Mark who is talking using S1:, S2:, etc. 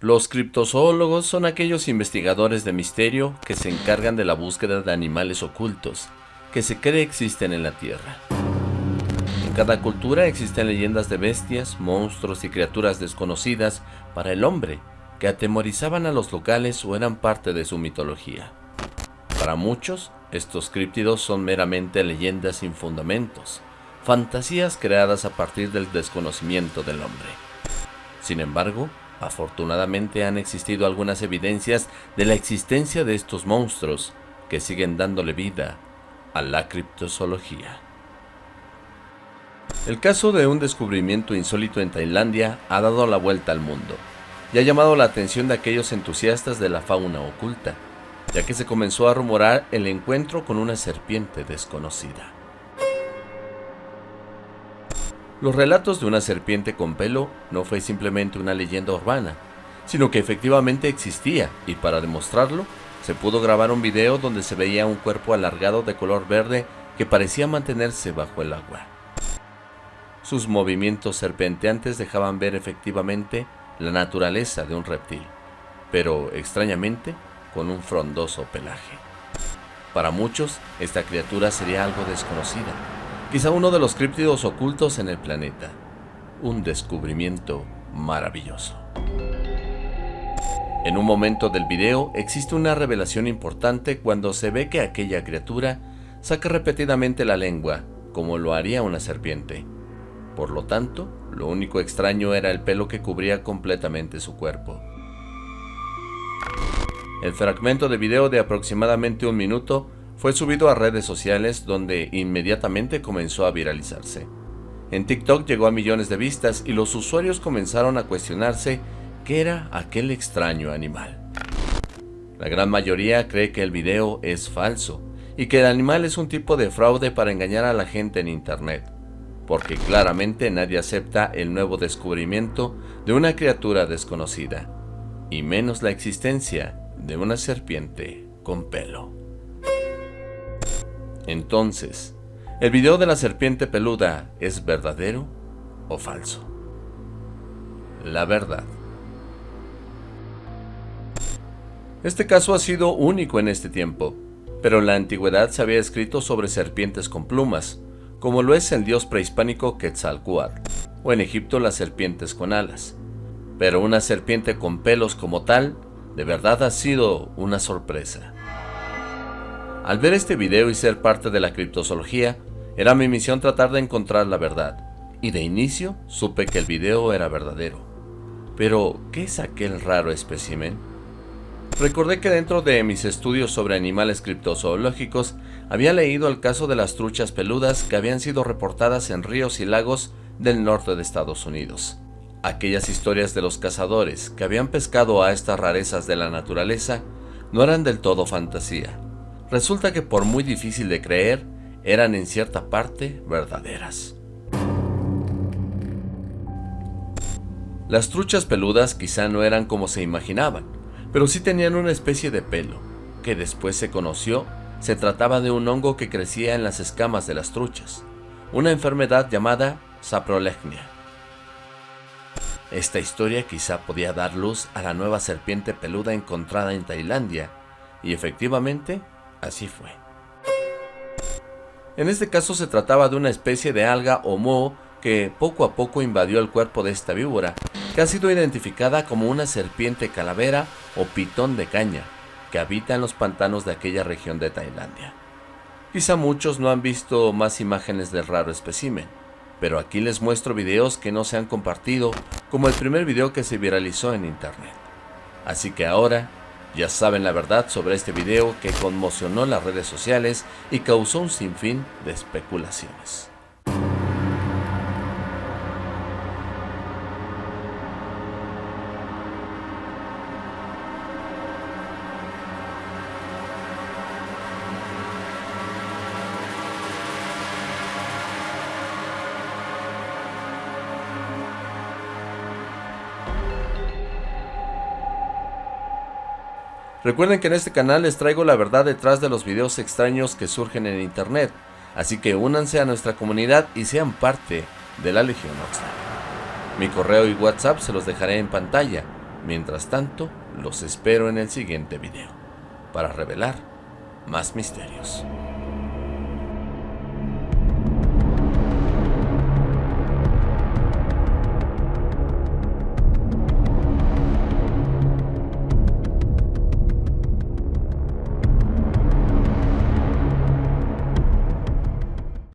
S1: Los criptozoólogos son aquellos investigadores de misterio que se encargan de la búsqueda de animales ocultos que se cree existen en la Tierra. En cada cultura existen leyendas de bestias, monstruos y criaturas desconocidas para el hombre que atemorizaban a los locales o eran parte de su mitología. Para muchos, estos críptidos son meramente leyendas sin fundamentos, fantasías creadas a partir del desconocimiento del hombre. Sin embargo, Afortunadamente han existido algunas evidencias de la existencia de estos monstruos que siguen dándole vida a la criptozoología. El caso de un descubrimiento insólito en Tailandia ha dado la vuelta al mundo y ha llamado la atención de aquellos entusiastas de la fauna oculta, ya que se comenzó a rumorar el encuentro con una serpiente desconocida. Los relatos de una serpiente con pelo no fue simplemente una leyenda urbana, sino que efectivamente existía y para demostrarlo se pudo grabar un video donde se veía un cuerpo alargado de color verde que parecía mantenerse bajo el agua. Sus movimientos serpenteantes dejaban ver efectivamente la naturaleza de un reptil, pero extrañamente con un frondoso pelaje. Para muchos, esta criatura sería algo desconocida, quizá uno de los críptidos ocultos en el planeta. Un descubrimiento maravilloso. En un momento del video existe una revelación importante cuando se ve que aquella criatura saca repetidamente la lengua, como lo haría una serpiente. Por lo tanto, lo único extraño era el pelo que cubría completamente su cuerpo. El fragmento de video de aproximadamente un minuto fue subido a redes sociales donde inmediatamente comenzó a viralizarse. En TikTok llegó a millones de vistas y los usuarios comenzaron a cuestionarse qué era aquel extraño animal. La gran mayoría cree que el video es falso y que el animal es un tipo de fraude para engañar a la gente en internet, porque claramente nadie acepta el nuevo descubrimiento de una criatura desconocida, y menos la existencia de una serpiente con pelo. Entonces, ¿el video de la serpiente peluda es verdadero o falso? La verdad. Este caso ha sido único en este tiempo, pero en la antigüedad se había escrito sobre serpientes con plumas, como lo es el dios prehispánico Quetzalcoatl, o en Egipto las serpientes con alas. Pero una serpiente con pelos como tal, de verdad ha sido una sorpresa. Al ver este video y ser parte de la criptozoología, era mi misión tratar de encontrar la verdad, y de inicio supe que el video era verdadero. Pero, ¿qué es aquel raro espécimen? Recordé que dentro de mis estudios sobre animales criptozoológicos había leído el caso de las truchas peludas que habían sido reportadas en ríos y lagos del norte de Estados Unidos. Aquellas historias de los cazadores que habían pescado a estas rarezas de la naturaleza no eran del todo fantasía, resulta que por muy difícil de creer, eran en cierta parte verdaderas. Las truchas peludas quizá no eran como se imaginaban, pero sí tenían una especie de pelo, que después se conoció se trataba de un hongo que crecía en las escamas de las truchas, una enfermedad llamada saprolegnia. Esta historia quizá podía dar luz a la nueva serpiente peluda encontrada en Tailandia, y efectivamente Así fue. En este caso se trataba de una especie de alga o moho que poco a poco invadió el cuerpo de esta víbora, que ha sido identificada como una serpiente calavera o pitón de caña, que habita en los pantanos de aquella región de Tailandia. Quizá muchos no han visto más imágenes del raro espécimen, pero aquí les muestro videos que no se han compartido, como el primer video que se viralizó en internet. Así que ahora ya saben la verdad sobre este video que conmocionó las redes sociales y causó un sinfín de especulaciones. Recuerden que en este canal les traigo la verdad detrás de los videos extraños que surgen en internet, así que únanse a nuestra comunidad y sean parte de la Legión Oxlack. Mi correo y WhatsApp se los dejaré en pantalla, Mientras tanto, los espero en el siguiente video, para revelar más misterios.